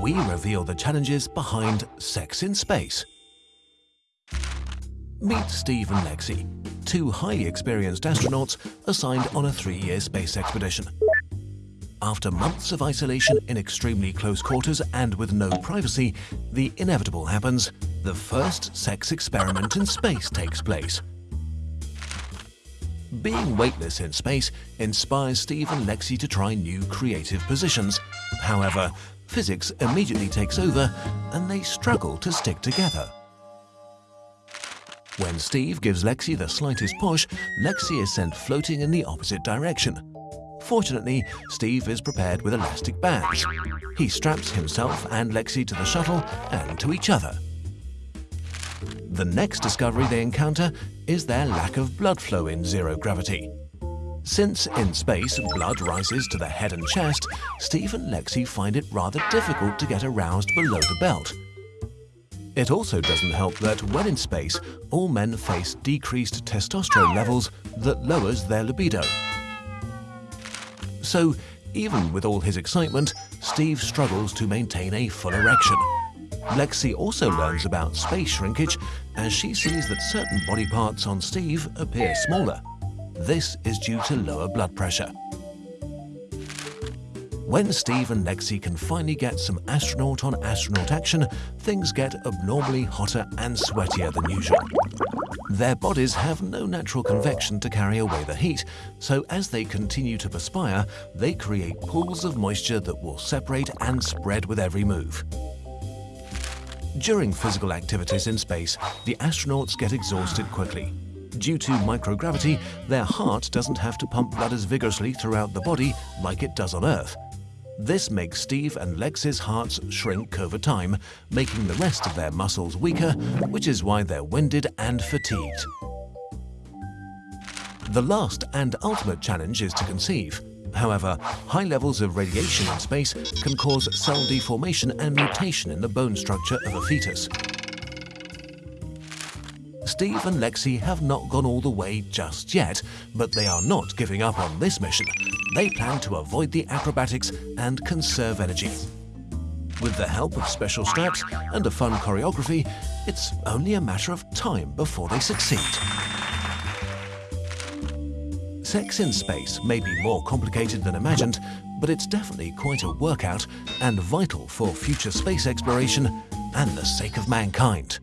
we reveal the challenges behind sex in space. Meet Steve and Lexi, two highly experienced astronauts assigned on a three-year space expedition. After months of isolation in extremely close quarters and with no privacy, the inevitable happens. The first sex experiment in space takes place. Being weightless in space inspires Steve and Lexi to try new creative positions. However, physics immediately takes over and they struggle to stick together. When Steve gives Lexi the slightest push, Lexi is sent floating in the opposite direction. Fortunately, Steve is prepared with elastic bands. He straps himself and Lexi to the shuttle and to each other. The next discovery they encounter is their lack of blood flow in zero gravity. Since in space blood rises to the head and chest, Steve and Lexi find it rather difficult to get aroused below the belt. It also doesn't help that when in space, all men face decreased testosterone levels that lowers their libido. So, even with all his excitement, Steve struggles to maintain a full erection. Lexi also learns about space shrinkage as she sees that certain body parts on Steve appear smaller. This is due to lower blood pressure. When Steve and Lexi can finally get some astronaut-on-astronaut action, things get abnormally hotter and sweatier than usual. Their bodies have no natural convection to carry away the heat, so as they continue to perspire, they create pools of moisture that will separate and spread with every move. During physical activities in space, the astronauts get exhausted quickly. Due to microgravity, their heart doesn't have to pump blood as vigorously throughout the body like it does on Earth. This makes Steve and Lex's hearts shrink over time, making the rest of their muscles weaker, which is why they're winded and fatigued. The last and ultimate challenge is to conceive. However, high levels of radiation in space can cause cell deformation and mutation in the bone structure of a fetus. Steve and Lexi have not gone all the way just yet, but they are not giving up on this mission. They plan to avoid the acrobatics and conserve energy. With the help of special straps and a fun choreography, it's only a matter of time before they succeed. Sex in space may be more complicated than imagined, but it's definitely quite a workout and vital for future space exploration and the sake of mankind.